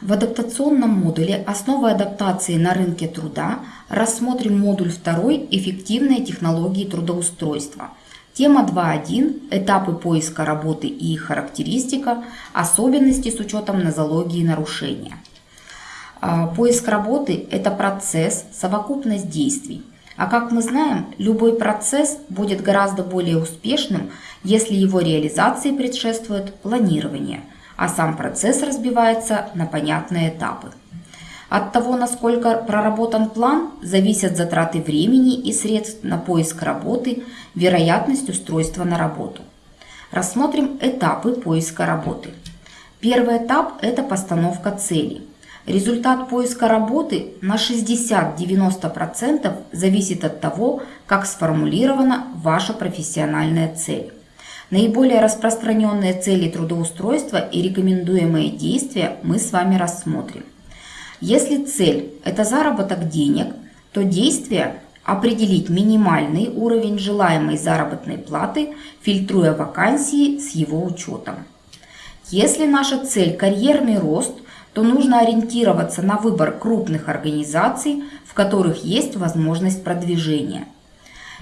В адаптационном модуле «Основы адаптации на рынке труда» рассмотрим модуль 2 «Эффективные технологии трудоустройства». Тема 2.1 «Этапы поиска работы и их характеристика. Особенности с учетом нозологии нарушения». А, поиск работы – это процесс, совокупность действий. А как мы знаем, любой процесс будет гораздо более успешным, если его реализации предшествует планирование – а сам процесс разбивается на понятные этапы. От того, насколько проработан план, зависят затраты времени и средств на поиск работы, вероятность устройства на работу. Рассмотрим этапы поиска работы. Первый этап – это постановка цели. Результат поиска работы на 60-90% зависит от того, как сформулирована ваша профессиональная цель. Наиболее распространенные цели трудоустройства и рекомендуемые действия мы с вами рассмотрим. Если цель – это заработок денег, то действие – определить минимальный уровень желаемой заработной платы, фильтруя вакансии с его учетом. Если наша цель – карьерный рост, то нужно ориентироваться на выбор крупных организаций, в которых есть возможность продвижения –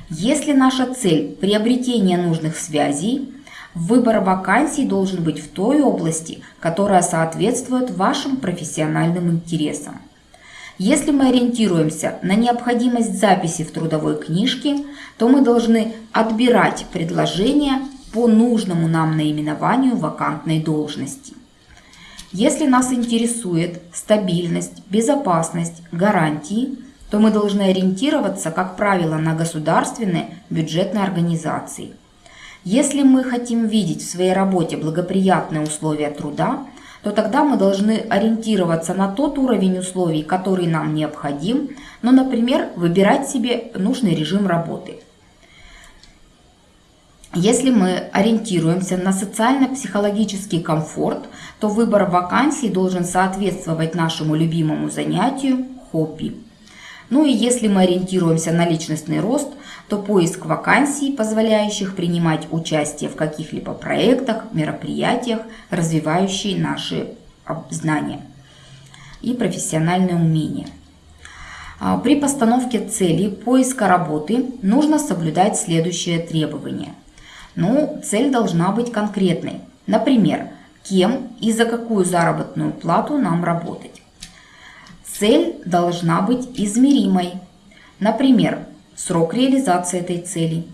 если наша цель – приобретение нужных связей, выбор вакансий должен быть в той области, которая соответствует вашим профессиональным интересам. Если мы ориентируемся на необходимость записи в трудовой книжке, то мы должны отбирать предложения по нужному нам наименованию вакантной должности. Если нас интересует стабильность, безопасность, гарантии, то мы должны ориентироваться, как правило, на государственные бюджетные организации. Если мы хотим видеть в своей работе благоприятные условия труда, то тогда мы должны ориентироваться на тот уровень условий, который нам необходим, ну, например, выбирать себе нужный режим работы. Если мы ориентируемся на социально-психологический комфорт, то выбор вакансий должен соответствовать нашему любимому занятию – хобби. Ну и если мы ориентируемся на личностный рост, то поиск вакансий, позволяющих принимать участие в каких-либо проектах, мероприятиях, развивающие наши знания и профессиональные умения. А, при постановке цели поиска работы нужно соблюдать следующие требования. Ну, цель должна быть конкретной. Например, кем и за какую заработную плату нам работать. Цель должна быть измеримой. Например, срок реализации этой цели.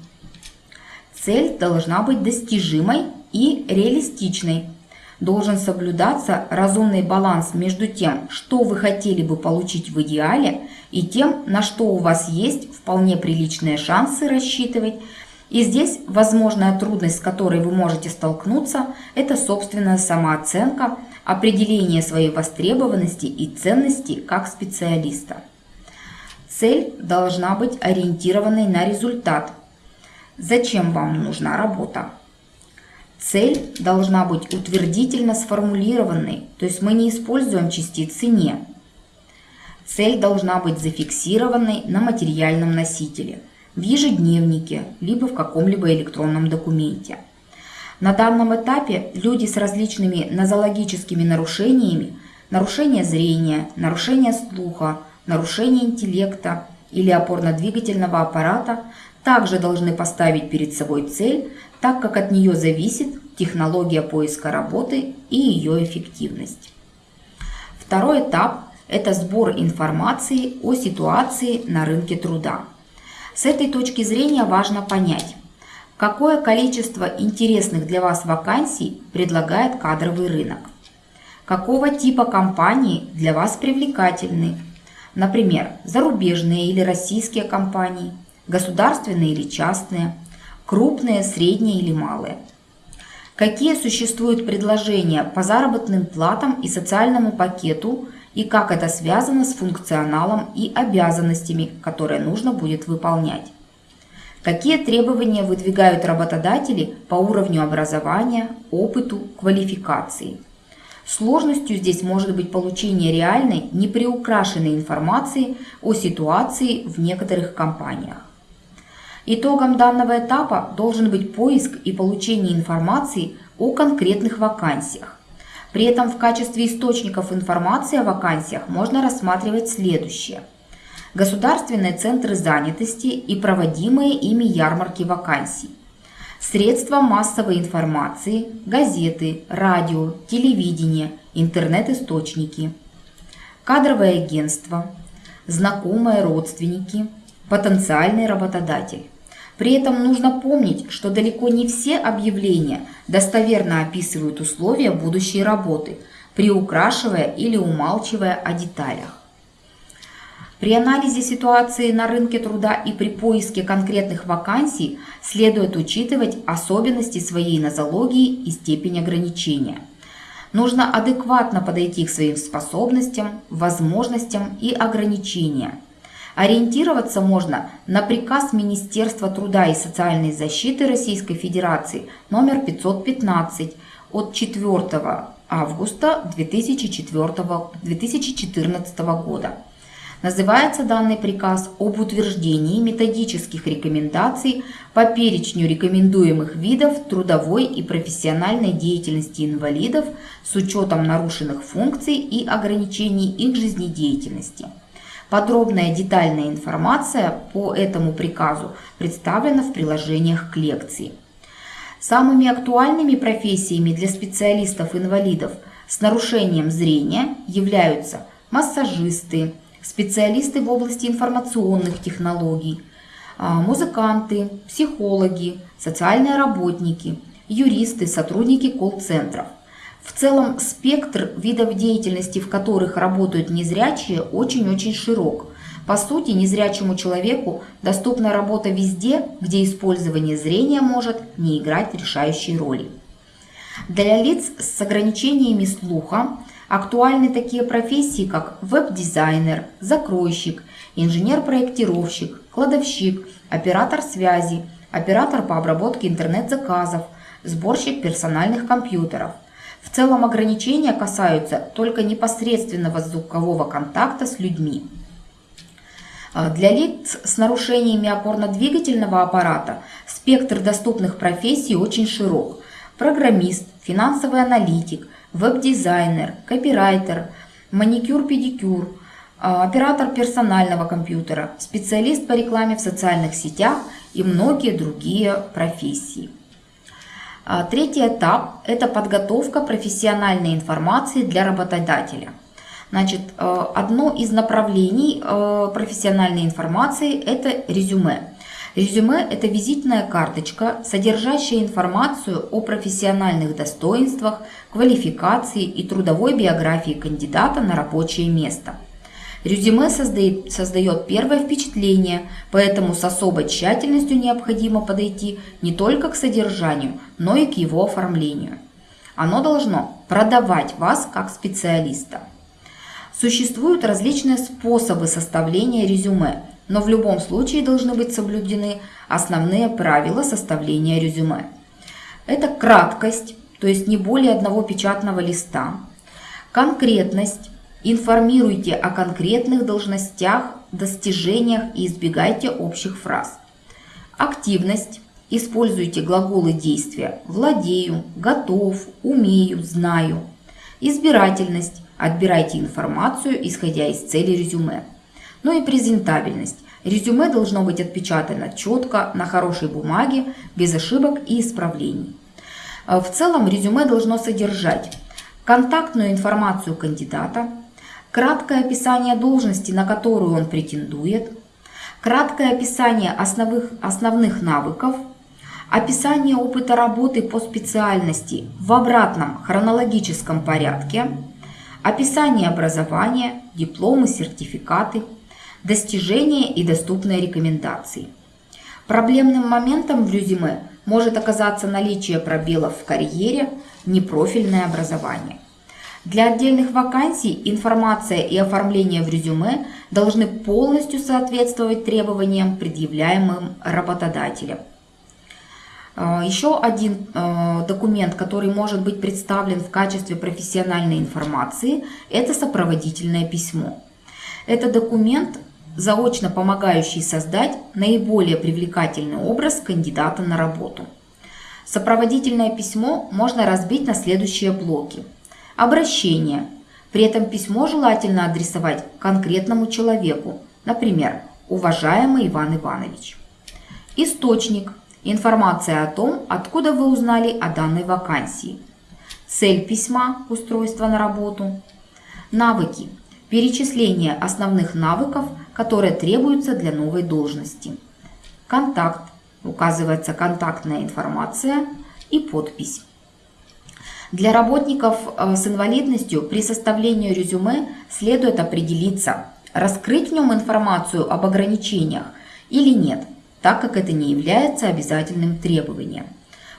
Цель должна быть достижимой и реалистичной. Должен соблюдаться разумный баланс между тем, что вы хотели бы получить в идеале, и тем, на что у вас есть вполне приличные шансы рассчитывать. И здесь возможная трудность, с которой вы можете столкнуться, это собственная самооценка – определение своей востребованности и ценности как специалиста. Цель должна быть ориентированной на результат. Зачем вам нужна работа? Цель должна быть утвердительно сформулированной, то есть мы не используем частицы «не». Цель должна быть зафиксированной на материальном носителе, в ежедневнике, либо в каком-либо электронном документе – на данном этапе люди с различными нозологическими нарушениями, нарушение зрения, нарушение слуха, нарушение интеллекта или опорно-двигательного аппарата также должны поставить перед собой цель, так как от нее зависит технология поиска работы и ее эффективность. Второй этап – это сбор информации о ситуации на рынке труда. С этой точки зрения важно понять, Какое количество интересных для вас вакансий предлагает кадровый рынок? Какого типа компании для вас привлекательны? Например, зарубежные или российские компании, государственные или частные, крупные, средние или малые. Какие существуют предложения по заработным платам и социальному пакету и как это связано с функционалом и обязанностями, которые нужно будет выполнять. Какие требования выдвигают работодатели по уровню образования, опыту, квалификации? Сложностью здесь может быть получение реальной, неприукрашенной информации о ситуации в некоторых компаниях. Итогом данного этапа должен быть поиск и получение информации о конкретных вакансиях. При этом в качестве источников информации о вакансиях можно рассматривать следующее. Государственные центры занятости и проводимые ими ярмарки вакансий. Средства массовой информации, газеты, радио, телевидение, интернет-источники. Кадровое агентство, знакомые родственники, потенциальный работодатель. При этом нужно помнить, что далеко не все объявления достоверно описывают условия будущей работы, приукрашивая или умалчивая о деталях. При анализе ситуации на рынке труда и при поиске конкретных вакансий следует учитывать особенности своей нозологии и степень ограничения. Нужно адекватно подойти к своим способностям, возможностям и ограничениям. Ориентироваться можно на приказ Министерства труда и социальной защиты Российской Федерации номер 515 от 4 августа 2014 года Называется данный приказ об утверждении методических рекомендаций по перечню рекомендуемых видов трудовой и профессиональной деятельности инвалидов с учетом нарушенных функций и ограничений их жизнедеятельности. Подробная детальная информация по этому приказу представлена в приложениях к лекции. Самыми актуальными профессиями для специалистов-инвалидов с нарушением зрения являются массажисты, специалисты в области информационных технологий, а, музыканты, психологи, социальные работники, юристы, сотрудники колл-центров. В целом спектр видов деятельности, в которых работают незрячие, очень-очень широк. По сути, незрячему человеку доступна работа везде, где использование зрения может не играть решающей роли. Для лиц с ограничениями слуха Актуальны такие профессии, как веб-дизайнер, закройщик, инженер-проектировщик, кладовщик, оператор связи, оператор по обработке интернет-заказов, сборщик персональных компьютеров. В целом ограничения касаются только непосредственного звукового контакта с людьми. А, для лиц с нарушениями опорно-двигательного аппарата спектр доступных профессий очень широк. Программист, финансовый аналитик, веб-дизайнер, копирайтер, маникюр-педикюр, а, оператор персонального компьютера, специалист по рекламе в социальных сетях и многие другие профессии. А, третий этап – это подготовка профессиональной информации для работодателя. Значит, а, одно из направлений профессиональной информации – это резюме. Резюме – это визитная карточка, содержащая информацию о профессиональных достоинствах, квалификации и трудовой биографии кандидата на рабочее место. Резюме создает, создает первое впечатление, поэтому с особой тщательностью необходимо подойти не только к содержанию, но и к его оформлению. Оно должно продавать вас как специалиста. Существуют различные способы составления резюме, но в любом случае должны быть соблюдены основные правила составления резюме. Это краткость, то есть не более одного печатного листа, конкретность, информируйте о конкретных должностях, достижениях и избегайте общих фраз. Активность, используйте глаголы действия «владею», «готов», «умею», «знаю». Избирательность, отбирайте информацию, исходя из цели резюме но и презентабельность. Резюме должно быть отпечатано четко, на хорошей бумаге, без ошибок и исправлений. Э, в целом резюме должно содержать контактную информацию кандидата, краткое описание должности, на которую он претендует, краткое описание основных, основных навыков, описание опыта работы по специальности в обратном хронологическом порядке, описание образования, дипломы, сертификаты – достижения и доступные рекомендации. Проблемным моментом в резюме может оказаться наличие пробелов в карьере, непрофильное образование. Для отдельных вакансий информация и оформление в резюме должны полностью соответствовать требованиям, предъявляемым работодателем. А, еще один а, документ, который может быть представлен в качестве профессиональной информации, это сопроводительное письмо. Это документ заочно помогающий создать наиболее привлекательный образ кандидата на работу. Сопроводительное письмо можно разбить на следующие блоки. Обращение. При этом письмо желательно адресовать конкретному человеку, например, уважаемый Иван Иванович. Источник. Информация о том, откуда вы узнали о данной вакансии. Цель письма – устройство на работу. Навыки. Перечисление основных навыков, которые требуются для новой должности. Контакт. Указывается контактная информация и подпись. Для работников э, с инвалидностью при составлении резюме следует определиться, раскрыть в нем информацию об ограничениях или нет, так как это не является обязательным требованием.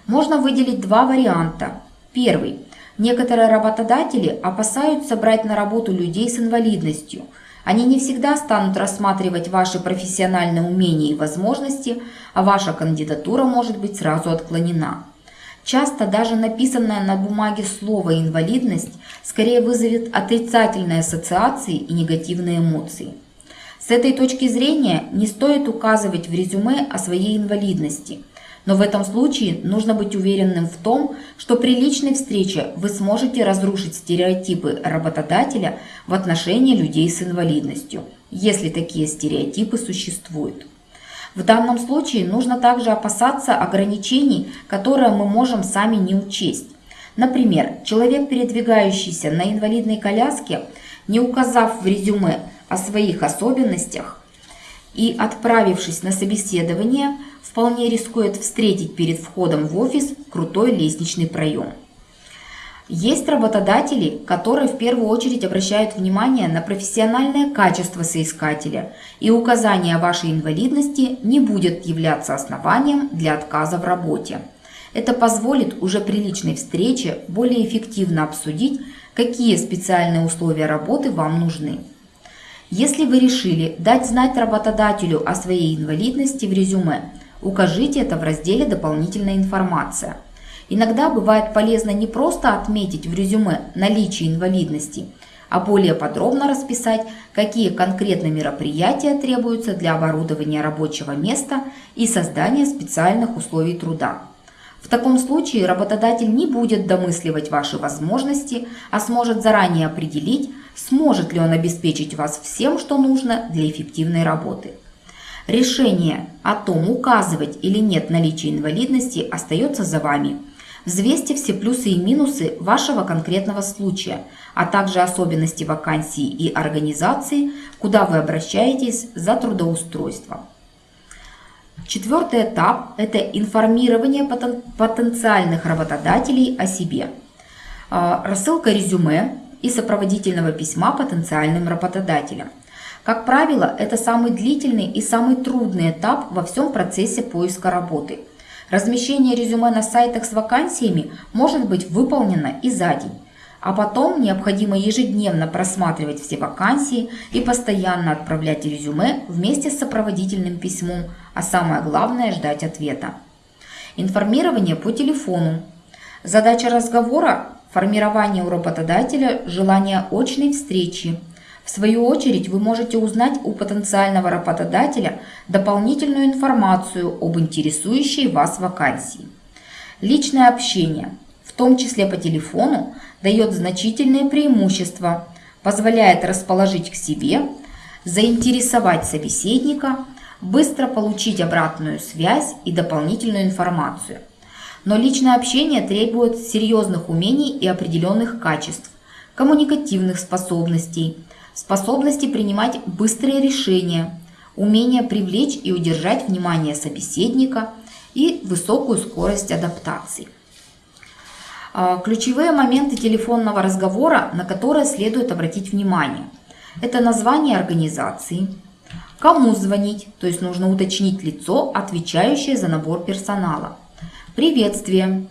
Можно выделить два варианта. Первый. Некоторые работодатели опасаются брать на работу людей с инвалидностью. Они не всегда станут рассматривать ваши профессиональные умения и возможности, а ваша кандидатура может быть сразу отклонена. Часто даже написанное на бумаге слово «инвалидность» скорее вызовет отрицательные ассоциации и негативные эмоции. С этой точки зрения не стоит указывать в резюме о своей инвалидности, но в этом случае нужно быть уверенным в том, что при личной встрече вы сможете разрушить стереотипы работодателя в отношении людей с инвалидностью, если такие стереотипы существуют. В данном случае нужно также опасаться ограничений, которые мы можем сами не учесть. Например, человек, передвигающийся на инвалидной коляске, не указав в резюме о своих особенностях и отправившись на собеседование, вполне рискует встретить перед входом в офис крутой лестничный проем. Есть работодатели, которые в первую очередь обращают внимание на профессиональное качество соискателя, и указание вашей инвалидности не будет являться основанием для отказа в работе. Это позволит уже при личной встрече более эффективно обсудить, какие специальные условия работы вам нужны. Если вы решили дать знать работодателю о своей инвалидности в резюме, укажите это в разделе «Дополнительная информация». Иногда бывает полезно не просто отметить в резюме наличие инвалидности, а более подробно расписать, какие конкретно мероприятия требуются для оборудования рабочего места и создания специальных условий труда. В таком случае работодатель не будет домысливать ваши возможности, а сможет заранее определить, сможет ли он обеспечить вас всем, что нужно для эффективной работы. Решение о том, указывать или нет наличие инвалидности, остается за вами – Взвесьте все плюсы и минусы вашего конкретного случая, а также особенности вакансии и организации, куда вы обращаетесь за трудоустройством. Четвертый этап – это информирование потенциальных работодателей о себе. А, рассылка резюме и сопроводительного письма потенциальным работодателям. Как правило, это самый длительный и самый трудный этап во всем процессе поиска работы – Размещение резюме на сайтах с вакансиями может быть выполнено и за день. А потом необходимо ежедневно просматривать все вакансии и постоянно отправлять резюме вместе с сопроводительным письмом, а самое главное – ждать ответа. Информирование по телефону. Задача разговора – формирование у работодателя желания очной встречи – в свою очередь вы можете узнать у потенциального работодателя дополнительную информацию об интересующей вас вакансии. Личное общение, в том числе по телефону, дает значительные преимущества, позволяет расположить к себе, заинтересовать собеседника, быстро получить обратную связь и дополнительную информацию. Но личное общение требует серьезных умений и определенных качеств, коммуникативных способностей – способности принимать быстрые решения, умение привлечь и удержать внимание собеседника и высокую скорость адаптации. А, ключевые моменты телефонного разговора, на которые следует обратить внимание. Это название организации, кому звонить, то есть нужно уточнить лицо, отвечающее за набор персонала, приветствие,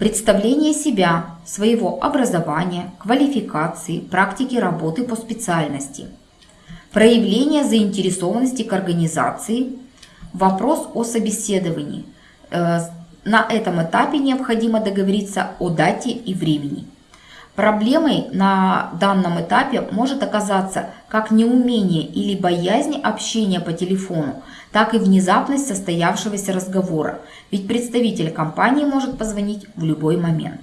Представление себя, своего образования, квалификации, практики работы по специальности. Проявление заинтересованности к организации. Вопрос о собеседовании. Э, на этом этапе необходимо договориться о дате и времени. Проблемой на данном этапе может оказаться как неумение или боязнь общения по телефону, так и внезапность состоявшегося разговора, ведь представитель компании может позвонить в любой момент.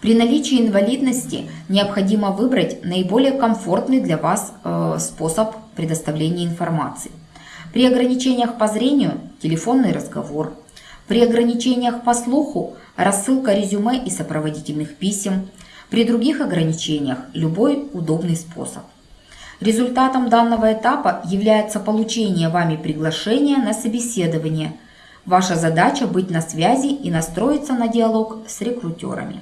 При наличии инвалидности необходимо выбрать наиболее комфортный для вас э, способ предоставления информации. При ограничениях по зрению – телефонный разговор. При ограничениях по слуху – рассылка резюме и сопроводительных писем. При других ограничениях – любой удобный способ. Результатом данного этапа является получение вами приглашения на собеседование. Ваша задача быть на связи и настроиться на диалог с рекрутерами.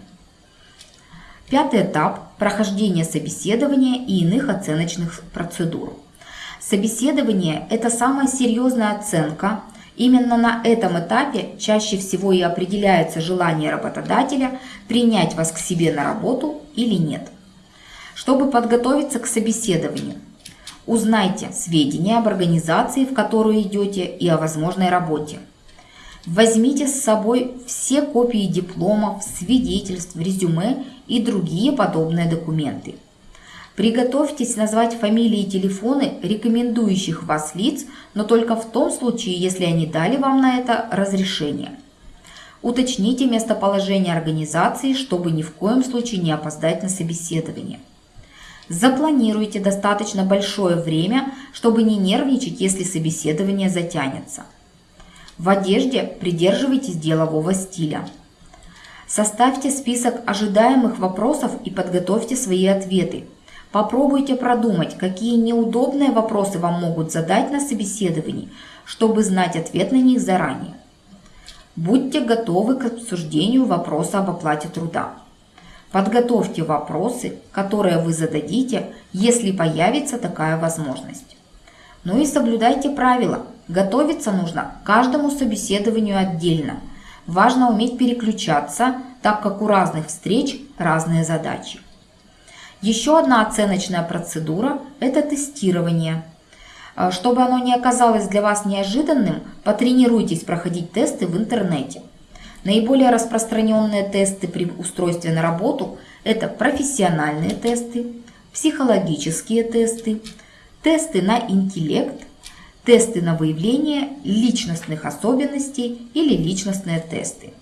Пятый этап – прохождение собеседования и иных оценочных процедур. Собеседование – это самая серьезная оценка. Именно на этом этапе чаще всего и определяется желание работодателя принять вас к себе на работу или нет. Чтобы подготовиться к собеседованию, узнайте сведения об организации, в которую идете и о возможной работе. Возьмите с собой все копии дипломов, свидетельств, резюме и другие подобные документы. Приготовьтесь назвать фамилии и телефоны рекомендующих вас лиц, но только в том случае, если они дали вам на это разрешение. Уточните местоположение организации, чтобы ни в коем случае не опоздать на собеседование. Запланируйте достаточно большое время, чтобы не нервничать, если собеседование затянется. В одежде придерживайтесь делового стиля. Составьте список ожидаемых вопросов и подготовьте свои ответы. Попробуйте продумать, какие неудобные вопросы вам могут задать на собеседовании, чтобы знать ответ на них заранее. Будьте готовы к обсуждению вопроса об оплате труда. Подготовьте вопросы, которые вы зададите, если появится такая возможность. Ну и соблюдайте правила. Готовиться нужно к каждому собеседованию отдельно. Важно уметь переключаться, так как у разных встреч разные задачи. Еще одна оценочная процедура – это тестирование. А, чтобы оно не оказалось для вас неожиданным, потренируйтесь проходить тесты в интернете. Наиболее распространенные тесты при устройстве на работу – это профессиональные тесты, психологические тесты, тесты на интеллект, тесты на выявление личностных особенностей или личностные тесты.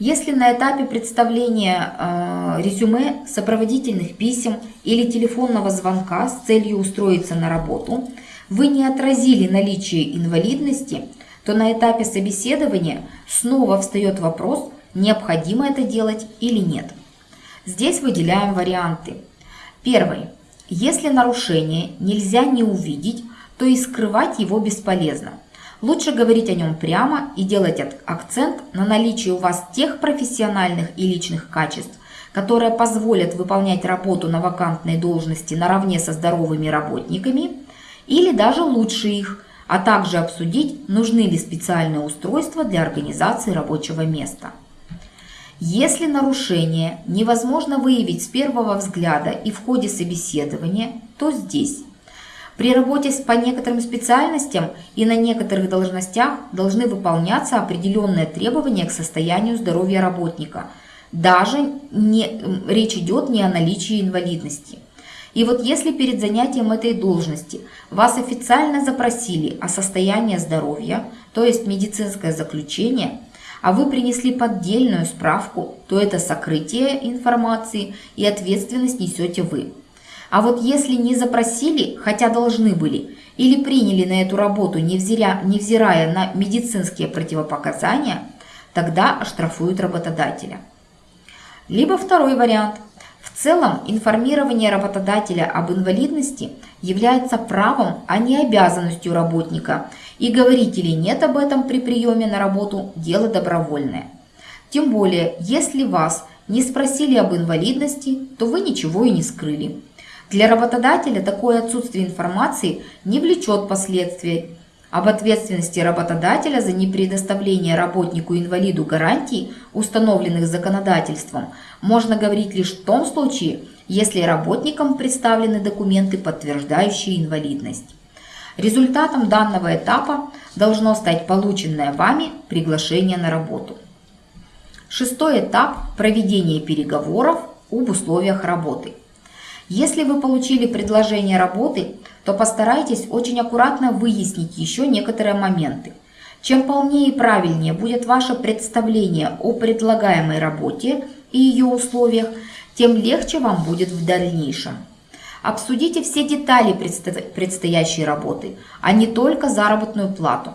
Если на этапе представления э, резюме, сопроводительных писем или телефонного звонка с целью устроиться на работу вы не отразили наличие инвалидности, то на этапе собеседования снова встает вопрос, необходимо это делать или нет. Здесь выделяем варианты. Первый. Если нарушение нельзя не увидеть, то и скрывать его бесполезно. Лучше говорить о нем прямо и делать акцент на наличие у вас тех профессиональных и личных качеств, которые позволят выполнять работу на вакантной должности наравне со здоровыми работниками или даже лучше их, а также обсудить, нужны ли специальные устройства для организации рабочего места. Если нарушение невозможно выявить с первого взгляда и в ходе собеседования, то здесь при работе по некоторым специальностям и на некоторых должностях должны выполняться определенные требования к состоянию здоровья работника. Даже не, речь идет не о наличии инвалидности. И вот если перед занятием этой должности вас официально запросили о состоянии здоровья, то есть медицинское заключение, а вы принесли поддельную справку, то это сокрытие информации и ответственность несете вы. А вот если не запросили, хотя должны были, или приняли на эту работу, невзирая, невзирая на медицинские противопоказания, тогда оштрафуют работодателя. Либо второй вариант. В целом информирование работодателя об инвалидности является правом, а не обязанностью работника, и говорить или нет об этом при приеме на работу – дело добровольное. Тем более, если вас не спросили об инвалидности, то вы ничего и не скрыли. Для работодателя такое отсутствие информации не влечет последствий. Об ответственности работодателя за непредоставление работнику-инвалиду гарантий, установленных законодательством, можно говорить лишь в том случае, если работникам представлены документы, подтверждающие инвалидность. Результатом данного этапа должно стать полученное вами приглашение на работу. Шестой этап – проведение переговоров об условиях работы. Если вы получили предложение работы, то постарайтесь очень аккуратно выяснить еще некоторые моменты. Чем полнее и правильнее будет ваше представление о предлагаемой работе, и ее условиях, тем легче вам будет в дальнейшем. Обсудите все детали предстоящей работы, а не только заработную плату,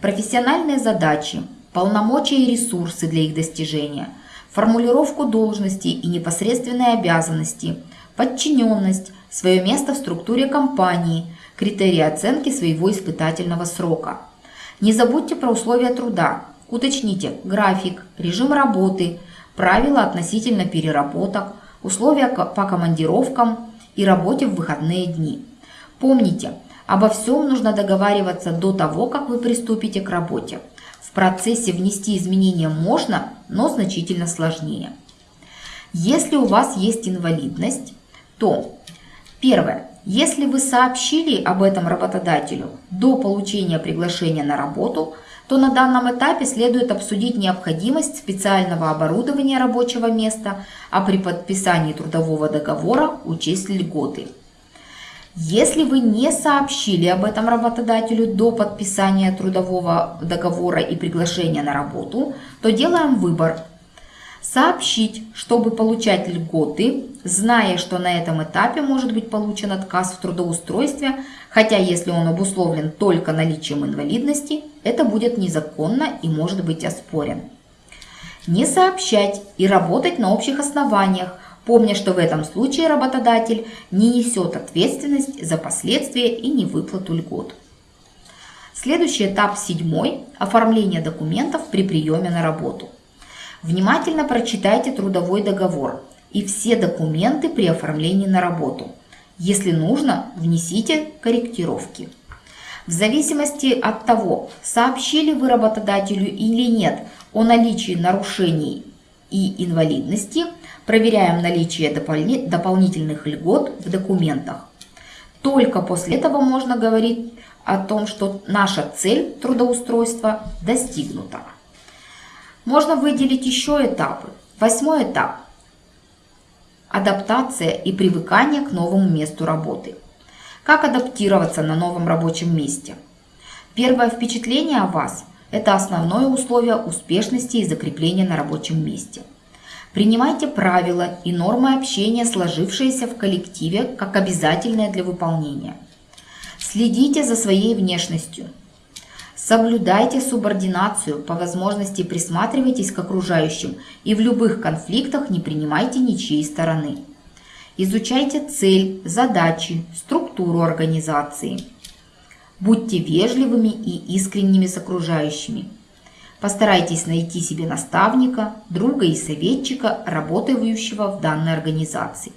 профессиональные задачи, полномочия и ресурсы для их достижения, формулировку должностей и непосредственные обязанности, подчиненность, свое место в структуре компании, критерии оценки своего испытательного срока. Не забудьте про условия труда, уточните график, режим работы, правила относительно переработок, условия по командировкам, и работе в выходные дни. Помните, обо всем нужно договариваться до того, как вы приступите к работе. В процессе внести изменения можно, но значительно сложнее. Если у вас есть инвалидность, то первое. Если вы сообщили об этом работодателю до получения приглашения на работу, то на данном этапе следует обсудить необходимость специального оборудования рабочего места, а при подписании трудового договора учесть льготы. Если вы не сообщили об этом работодателю до подписания трудового договора и приглашения на работу, то делаем выбор Сообщить, чтобы получать льготы, зная, что на этом этапе может быть получен отказ в трудоустройстве, хотя если он обусловлен только наличием инвалидности, это будет незаконно и может быть оспорен. Не сообщать и работать на общих основаниях, помня, что в этом случае работодатель не несет ответственность за последствия и невыплату льгот. Следующий этап седьмой – оформление документов при приеме на работу – Внимательно прочитайте трудовой договор и все документы при оформлении на работу. Если нужно, внесите корректировки. В зависимости от того, сообщили вы работодателю или нет о наличии нарушений и инвалидности, проверяем наличие дополнительных льгот в документах. Только после этого можно говорить о том, что наша цель трудоустройства достигнута. Можно выделить еще этапы. Восьмой этап – адаптация и привыкание к новому месту работы. Как адаптироваться на новом рабочем месте? Первое впечатление о вас – это основное условие успешности и закрепления на рабочем месте. Принимайте правила и нормы общения, сложившиеся в коллективе, как обязательные для выполнения. Следите за своей внешностью – Соблюдайте субординацию, по возможности присматривайтесь к окружающим и в любых конфликтах не принимайте ничьей стороны. Изучайте цель, задачи, структуру организации. Будьте вежливыми и искренними с окружающими. Постарайтесь найти себе наставника, друга и советчика, работающего в данной организации.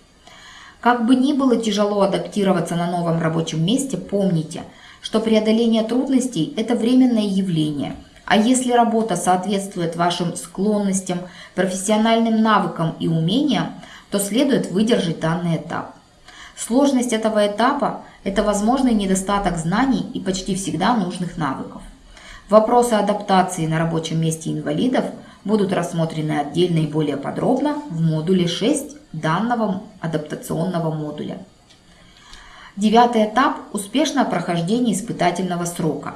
Как бы ни было тяжело адаптироваться на новом рабочем месте, помните – что преодоление трудностей – это временное явление, а если работа соответствует вашим склонностям, профессиональным навыкам и умениям, то следует выдержать данный этап. Сложность этого этапа – это возможный недостаток знаний и почти всегда нужных навыков. Вопросы адаптации на рабочем месте инвалидов будут рассмотрены отдельно и более подробно в модуле 6 данного адаптационного модуля. Девятый этап – успешное прохождение испытательного срока.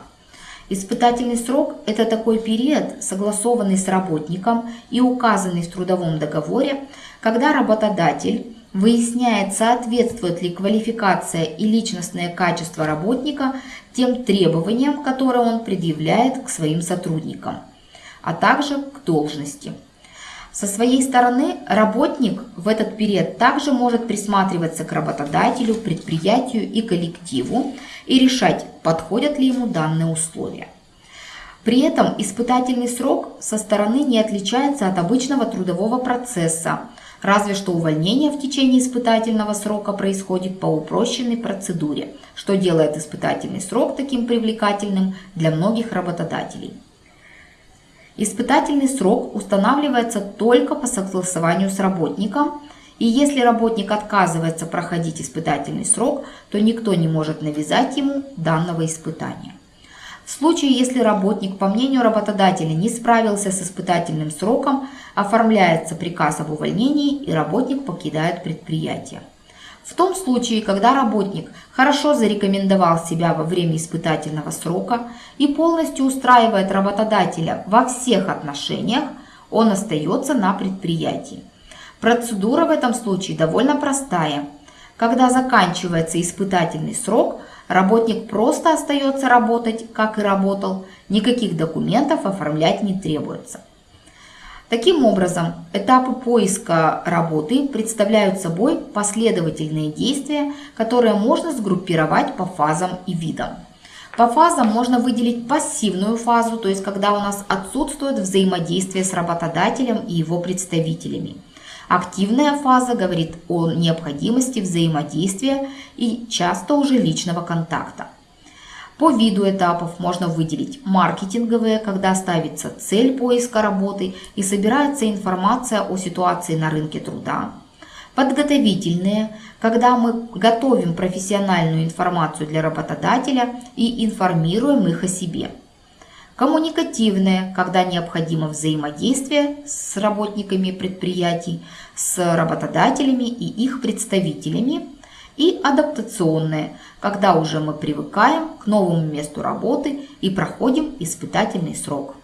Испытательный срок – это такой период, согласованный с работником и указанный в трудовом договоре, когда работодатель выясняет, соответствует ли квалификация и личностное качество работника тем требованиям, которые он предъявляет к своим сотрудникам, а также к должности – со своей стороны работник в этот период также может присматриваться к работодателю, предприятию и коллективу и решать, подходят ли ему данные условия. При этом испытательный срок со стороны не отличается от обычного трудового процесса, разве что увольнение в течение испытательного срока происходит по упрощенной процедуре, что делает испытательный срок таким привлекательным для многих работодателей. Испытательный срок устанавливается только по согласованию с работником, и если работник отказывается проходить испытательный срок, то никто не может навязать ему данного испытания. В случае, если работник, по мнению работодателя, не справился с испытательным сроком, оформляется приказ об увольнении и работник покидает предприятие. В том случае, когда работник хорошо зарекомендовал себя во время испытательного срока и полностью устраивает работодателя во всех отношениях, он остается на предприятии. Процедура в этом случае довольно простая. Когда заканчивается испытательный срок, работник просто остается работать, как и работал, никаких документов оформлять не требуется. Таким образом, этапы поиска работы представляют собой последовательные действия, которые можно сгруппировать по фазам и видам. По фазам можно выделить пассивную фазу, то есть когда у нас отсутствует взаимодействие с работодателем и его представителями. Активная фаза говорит о необходимости взаимодействия и часто уже личного контакта. По виду этапов можно выделить маркетинговые, когда ставится цель поиска работы и собирается информация о ситуации на рынке труда. Подготовительные, когда мы готовим профессиональную информацию для работодателя и информируем их о себе. Коммуникативные, когда необходимо взаимодействие с работниками предприятий, с работодателями и их представителями и адаптационное, когда уже мы привыкаем к новому месту работы и проходим испытательный срок.